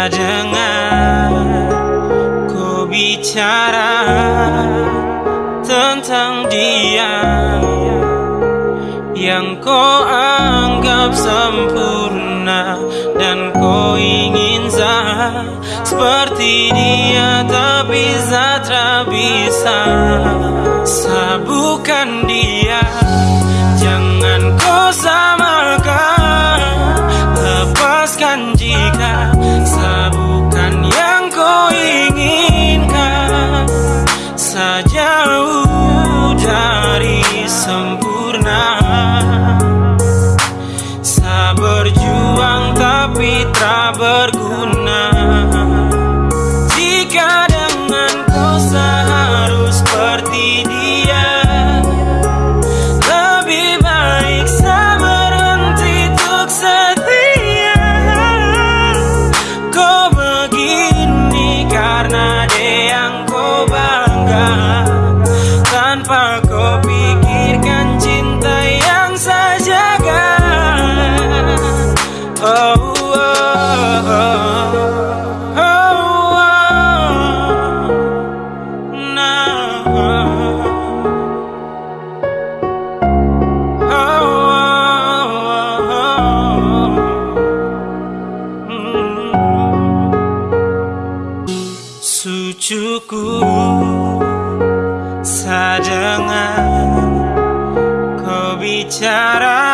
Coba kau bicara tentang dia yang kau anggap sempurna dan kau ingin zat seperti dia tapi Zatra bisa. Sabukan dia jangan kau samakan lepaskan jika Sucuku sadengar kau bicara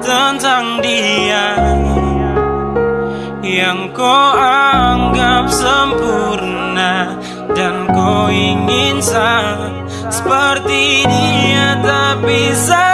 tentang dia yang kau anggap sempurna dan kau ingin sah seperti dia tapi sadar